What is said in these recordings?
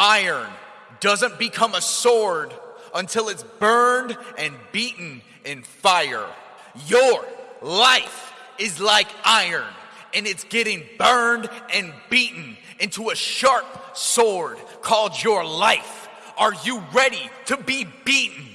Iron doesn't become a sword until it's burned and beaten in fire. Your life is like iron and it's getting burned and beaten into a sharp sword called your life. Are you ready to be beaten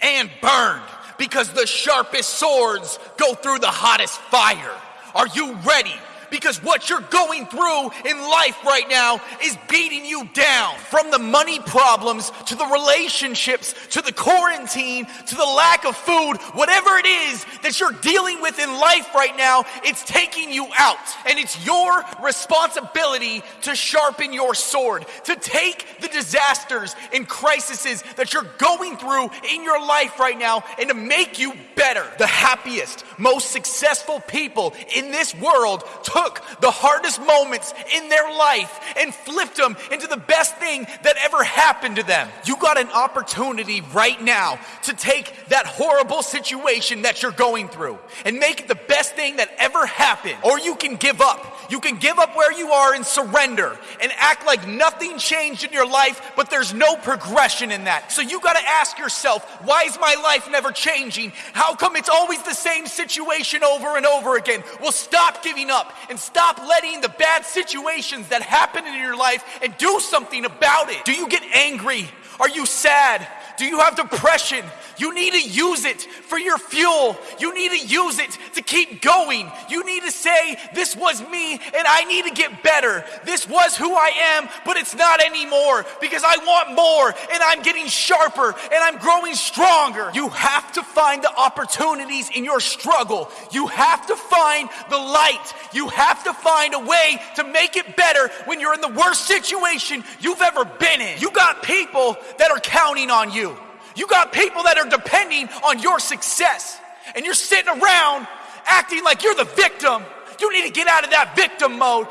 and burned? Because the sharpest swords go through the hottest fire. Are you ready because what you're going through in life right now is beating you down. From the money problems to the relationships to the quarantine to the lack of food, whatever it is that you're dealing with in life right now, it's taking you out. And it's your responsibility to sharpen your sword, to take the disasters and crises that you're going through in your life right now and to make you better. The happiest, most successful people in this world took took the hardest moments in their life and flipped them into the best thing that ever happened to them. You got an opportunity right now to take that horrible situation that you're going through and make it the best thing that ever happened. Or you can give up. You can give up where you are and surrender and act like nothing changed in your life, but there's no progression in that. So you got to ask yourself, why is my life never changing? How come it's always the same situation over and over again? Well, stop giving up and stop letting the bad situations that happen in your life and do something about it. Do you get angry? Are you sad? Do you have depression? You need to use it for your fuel. You need to use it to keep going. You need to say, This was me and I need to get better. This was who I am, but it's not anymore because I want more and I'm getting sharper and I'm growing stronger. You have to find the opportunities in your struggle. You have to find the light. You have to find a way to make it better when you're in the worst situation you've ever been in. You got people that are counting on you. You got people that are depending on your success, and you're sitting around acting like you're the victim. You need to get out of that victim mode